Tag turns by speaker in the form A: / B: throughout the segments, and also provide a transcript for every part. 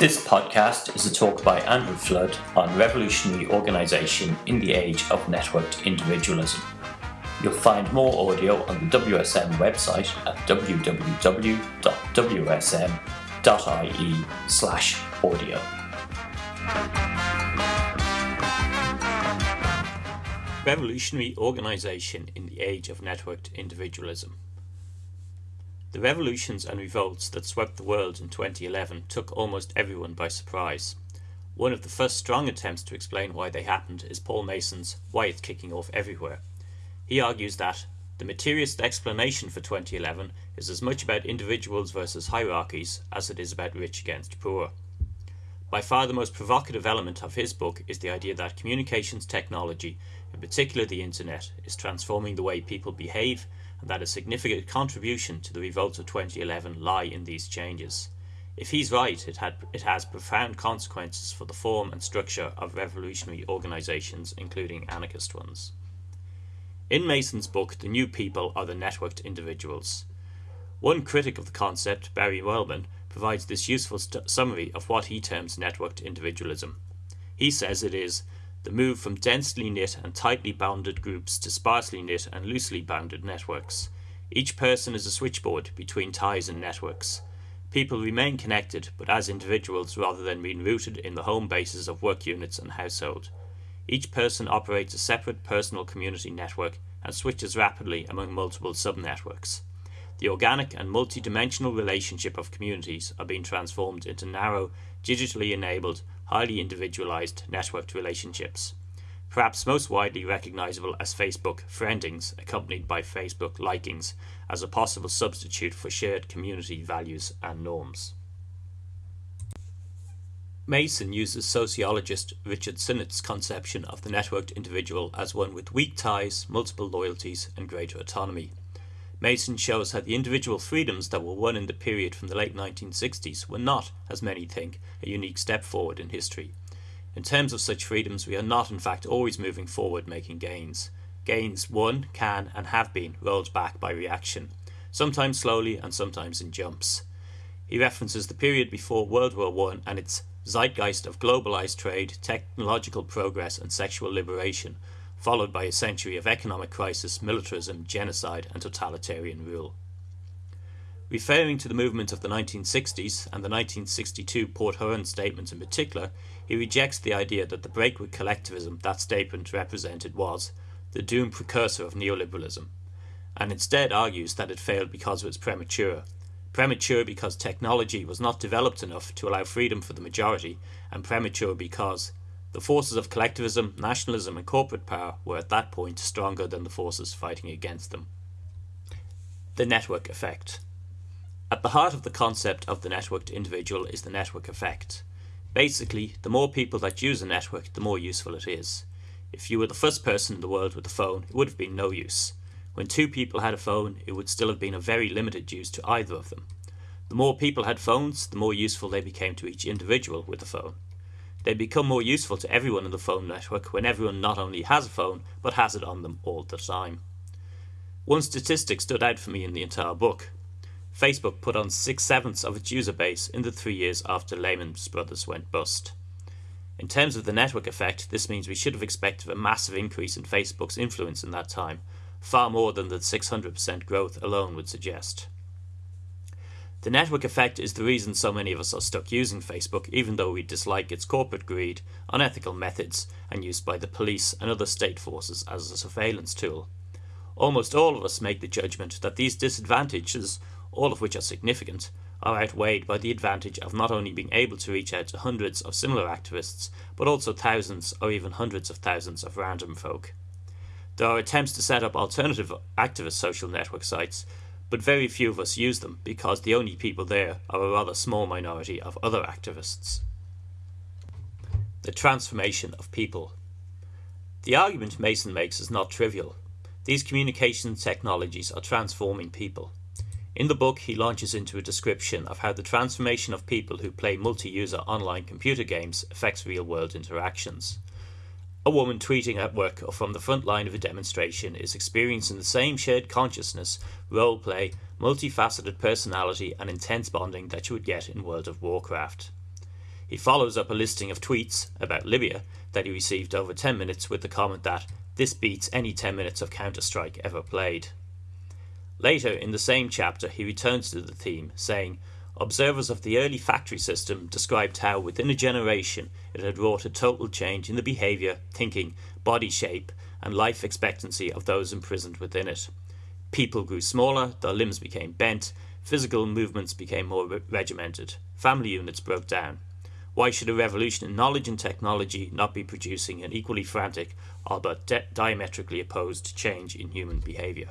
A: This podcast is a talk by Andrew Flood on revolutionary organisation in the age of networked individualism. You'll find more audio on the WSM website at www.wsm.ie slash audio. Revolutionary organisation in the age of networked individualism. The revolutions and revolts that swept the world in 2011 took almost everyone by surprise. One of the first strong attempts to explain why they happened is Paul Mason's Why It's Kicking Off Everywhere. He argues that the materialist explanation for 2011 is as much about individuals versus hierarchies as it is about rich against poor. By far the most provocative element of his book is the idea that communications technology, in particular the internet, is transforming the way people behave and that a significant contribution to the revolts of 2011 lie in these changes. If he's right, it, had, it has profound consequences for the form and structure of revolutionary organizations, including anarchist ones. In Mason's book, The New People are the networked individuals. One critic of the concept, Barry Wellman, provides this useful summary of what he terms networked individualism. He says it is the move from densely knit and tightly bounded groups to sparsely knit and loosely bounded networks. Each person is a switchboard between ties and networks. People remain connected, but as individuals rather than being rooted in the home bases of work units and household. Each person operates a separate personal community network and switches rapidly among multiple subnetworks. The organic and multidimensional relationship of communities are being transformed into narrow, digitally enabled, highly individualized networked relationships. Perhaps most widely recognizable as Facebook friendings, accompanied by Facebook likings, as a possible substitute for shared community values and norms. Mason uses sociologist Richard Sennett's conception of the networked individual as one with weak ties, multiple loyalties, and greater autonomy. Mason shows how the individual freedoms that were won in the period from the late 1960s were not, as many think, a unique step forward in history. In terms of such freedoms, we are not in fact always moving forward making gains. Gains won, can, and have been rolled back by reaction, sometimes slowly and sometimes in jumps. He references the period before World War I and its zeitgeist of globalized trade, technological progress, and sexual liberation, followed by a century of economic crisis, militarism, genocide, and totalitarian rule. Referring to the movement of the 1960s and the 1962 Port Huron statement in particular, he rejects the idea that the break with collectivism that statement represented was the doomed precursor of neoliberalism, and instead argues that it failed because it was premature. Premature because technology was not developed enough to allow freedom for the majority, and premature because the forces of collectivism, nationalism, and corporate power were at that point stronger than the forces fighting against them. The network effect. At the heart of the concept of the networked individual is the network effect. Basically, the more people that use a network, the more useful it is. If you were the first person in the world with a phone, it would have been no use. When two people had a phone, it would still have been of very limited use to either of them. The more people had phones, the more useful they became to each individual with a phone. They become more useful to everyone in the phone network when everyone not only has a phone, but has it on them all the time. One statistic stood out for me in the entire book. Facebook put on six sevenths of its user base in the three years after Lehman Brothers went bust. In terms of the network effect, this means we should have expected a massive increase in Facebook's influence in that time, far more than the 600% growth alone would suggest. The network effect is the reason so many of us are stuck using Facebook, even though we dislike its corporate greed, unethical methods, and use by the police and other state forces as a surveillance tool. Almost all of us make the judgment that these disadvantages, all of which are significant, are outweighed by the advantage of not only being able to reach out to hundreds of similar activists, but also thousands or even hundreds of thousands of random folk. There are attempts to set up alternative activist social network sites, but very few of us use them because the only people there are a rather small minority of other activists. The transformation of people. The argument Mason makes is not trivial. These communication technologies are transforming people. In the book, he launches into a description of how the transformation of people who play multi user online computer games affects real world interactions. A woman tweeting at work or from the front line of a demonstration is experiencing the same shared consciousness, role play, multifaceted personality, and intense bonding that you would get in World of Warcraft. He follows up a listing of tweets about Libya that he received over 10 minutes with the comment that this beats any 10 minutes of Counter Strike ever played. Later in the same chapter, he returns to the theme, saying, Observers of the early factory system described how within a generation it had wrought a total change in the behaviour, thinking, body shape, and life expectancy of those imprisoned within it. People grew smaller, their limbs became bent, physical movements became more re- regimented, family units broke down. Why should a revolution in knowledge and technology not be producing an equally frantic, albeit di- diametrically opposed change in human behaviour?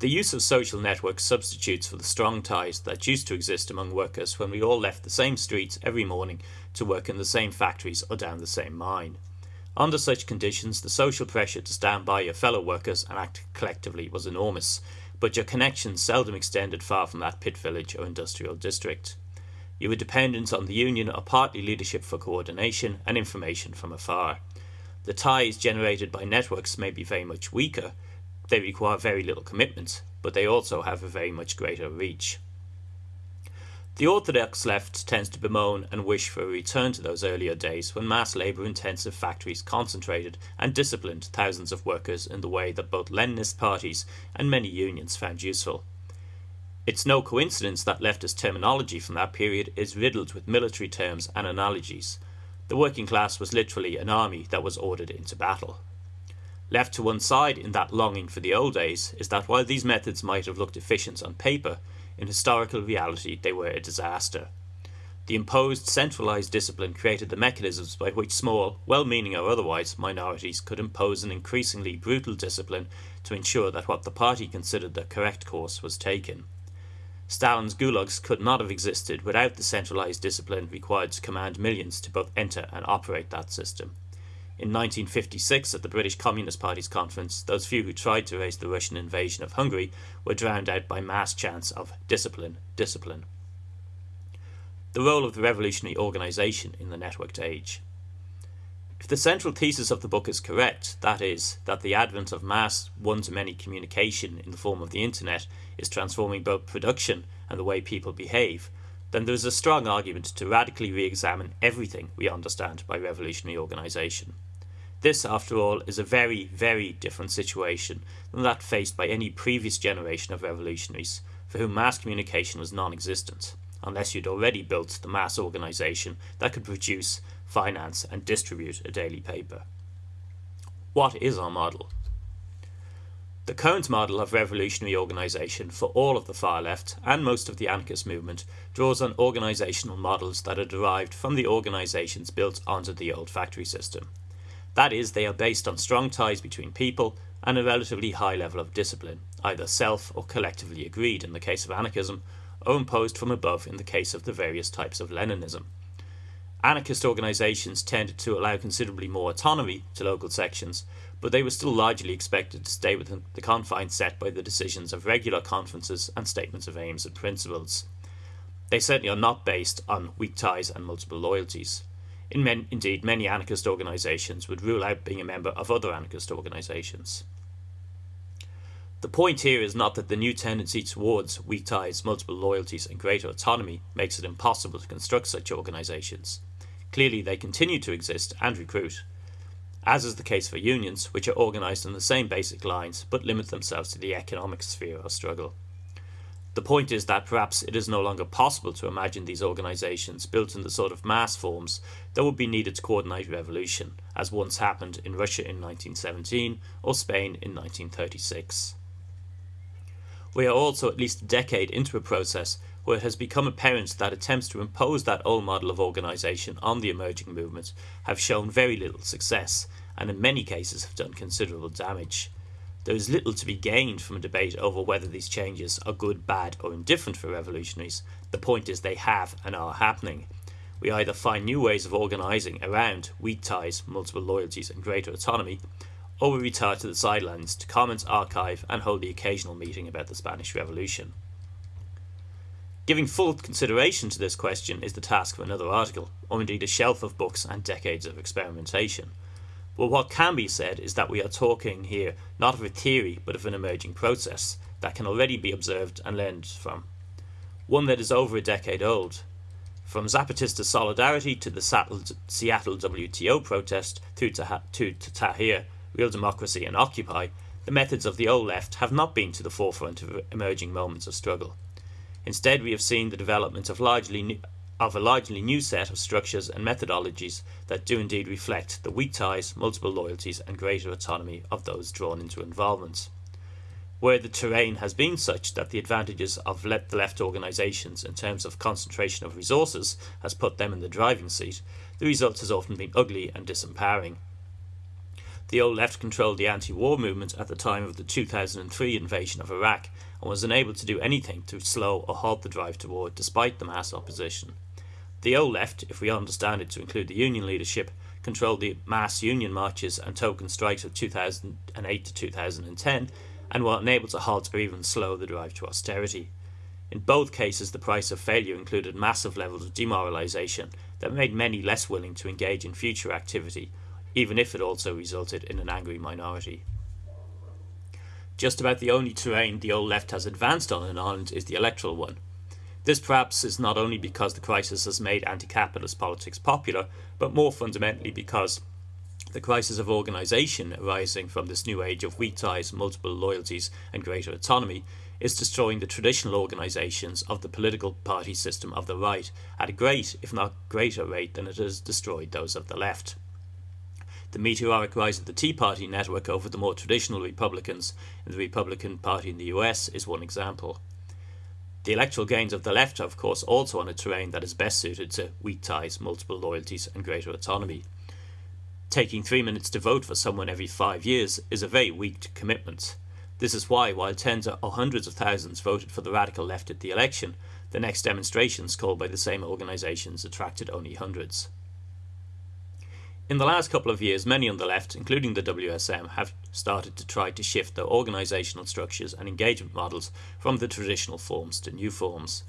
A: The use of social networks substitutes for the strong ties that used to exist among workers when we all left the same streets every morning to work in the same factories or down the same mine. Under such conditions, the social pressure to stand by your fellow workers and act collectively was enormous, but your connections seldom extended far from that pit village or industrial district. You were dependent on the union or party leadership for coordination and information from afar. The ties generated by networks may be very much weaker, they require very little commitment, but they also have a very much greater reach. The orthodox left tends to bemoan and wish for a return to those earlier days when mass labour intensive factories concentrated and disciplined thousands of workers in the way that both Leninist parties and many unions found useful. It's no coincidence that leftist terminology from that period is riddled with military terms and analogies. The working class was literally an army that was ordered into battle. Left to one side in that longing for the old days is that while these methods might have looked efficient on paper, in historical reality, they were a disaster. The imposed centralized discipline created the mechanisms by which small, well meaning or otherwise, minorities could impose an increasingly brutal discipline to ensure that what the party considered the correct course was taken. Stalin's gulags could not have existed without the centralized discipline required to command millions to both enter and operate that system. In 1956, at the British Communist Party's conference, those few who tried to raise the Russian invasion of Hungary were drowned out by mass chants of discipline, discipline. The role of the revolutionary organisation in the networked age. If the central thesis of the book is correct, that is, that the advent of mass one to many communication in the form of the internet is transforming both production and the way people behave, then there is a strong argument to radically re examine everything we understand by revolutionary organisation. This, after all, is a very, very different situation than that faced by any previous generation of revolutionaries, for whom mass communication was non existent, unless you'd already built the mass organisation that could produce, finance, and distribute a daily paper. What is our model? The current model of revolutionary organisation for all of the far left and most of the anarchist movement draws on organisational models that are derived from the organisations built onto the old factory system. That is, they are based on strong ties between people and a relatively high level of discipline, either self or collectively agreed in the case of anarchism, or imposed from above in the case of the various types of Leninism. Anarchist organisations tended to allow considerably more autonomy to local sections, but they were still largely expected to stay within the confines set by the decisions of regular conferences and statements of aims and principles. They certainly are not based on weak ties and multiple loyalties. In men, indeed, many anarchist organisations would rule out being a member of other anarchist organisations. The point here is not that the new tendency towards weak ties, multiple loyalties, and greater autonomy makes it impossible to construct such organisations. Clearly, they continue to exist and recruit, as is the case for unions, which are organised on the same basic lines but limit themselves to the economic sphere of struggle. The point is that perhaps it is no longer possible to imagine these organisations built in the sort of mass forms that would be needed to coordinate revolution, as once happened in Russia in 1917 or Spain in 1936. We are also at least a decade into a process where it has become apparent that attempts to impose that old model of organisation on the emerging movement have shown very little success and in many cases have done considerable damage. There is little to be gained from a debate over whether these changes are good, bad, or indifferent for revolutionaries. The point is they have and are happening. We either find new ways of organising around weak ties, multiple loyalties, and greater autonomy, or we retire to the sidelines to comment, archive, and hold the occasional meeting about the Spanish Revolution. Giving full consideration to this question is the task of another article, or indeed a shelf of books and decades of experimentation. But what can be said is that we are talking here not of a theory but of an emerging process that can already be observed and learned from. One that is over a decade old. From Zapatista solidarity to the Seattle WTO protest through to, to, to Tahrir, Real Democracy and Occupy, the methods of the old left have not been to the forefront of emerging moments of struggle. Instead, we have seen the development of largely new, of a largely new set of structures and methodologies that do indeed reflect the weak ties, multiple loyalties, and greater autonomy of those drawn into involvement. Where the terrain has been such that the advantages of le the left organisations in terms of concentration of resources has put them in the driving seat, the result has often been ugly and disempowering. The old left controlled the anti-war movement at the time of the 2003 invasion of Iraq and was unable to do anything to slow or halt the drive to war despite the mass opposition. The old left, if we understand it to include the union leadership, controlled the mass union marches and token strikes of 2008 to 2010 and were unable to halt or even slow the drive to austerity. In both cases, the price of failure included massive levels of demoralisation that made many less willing to engage in future activity even if it also resulted in an angry minority. Just about the only terrain the old left has advanced on in Ireland is the electoral one. This perhaps is not only because the crisis has made anti-capitalist politics popular, but more fundamentally because the crisis of organisation arising from this new age of weak ties, multiple loyalties and greater autonomy is destroying the traditional organisations of the political party system of the right at a great, if not greater rate than it has destroyed those of the left. The meteoric rise of the Tea Party network over the more traditional Republicans in the Republican Party in the US is one example. The electoral gains of the left are, of course, also on a terrain that is best suited to weak ties, multiple loyalties, and greater autonomy. Taking three minutes to vote for someone every five years is a very weak commitment. This is why, while tens or hundreds of thousands voted for the radical left at the election, the next demonstrations called by the same organisations attracted only hundreds. In the last couple of years, many on the left, including the WSM, have started to try to shift their organisational structures and engagement models from the traditional forms to new forms.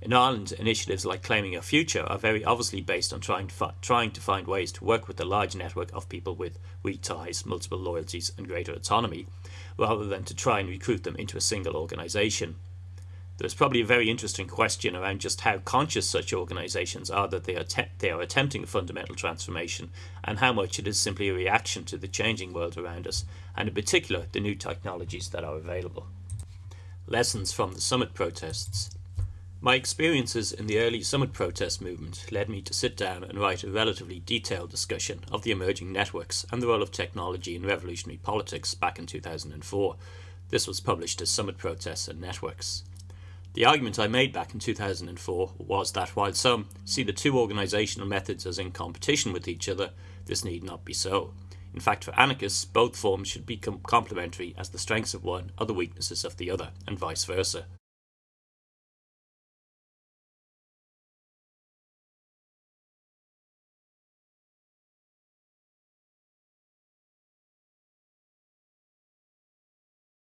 A: In Ireland, initiatives like Claiming Your Future are very obviously based on trying to, trying to find ways to work with the large network of people with weak ties, multiple loyalties and greater autonomy, rather than to try and recruit them into a single organisation. There's probably a very interesting question around just how conscious such organisations are that they are, they are attempting a fundamental transformation and how much it is simply a reaction to the changing world around us and in particular the new technologies that are available. Lessons from the summit protests. My experiences in the early summit protest movement led me to sit down and write a relatively detailed discussion of the emerging networks and the role of technology in revolutionary politics back in 2004. This was published as Summit Protests and Networks. The argument I made back in 2004 was that while some see the two organisational methods as in competition with each other, this need not be so. In fact, for anarchists, both forms should be complementary as the strengths of one are the weaknesses of the other, and vice versa.